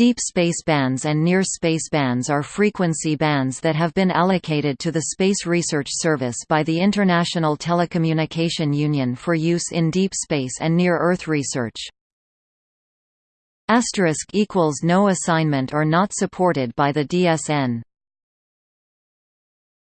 Deep space bands and near space bands are frequency bands that have been allocated to the Space Research Service by the International Telecommunication Union for use in deep space and near-Earth research. Asterisk equals No assignment or not supported by the DSN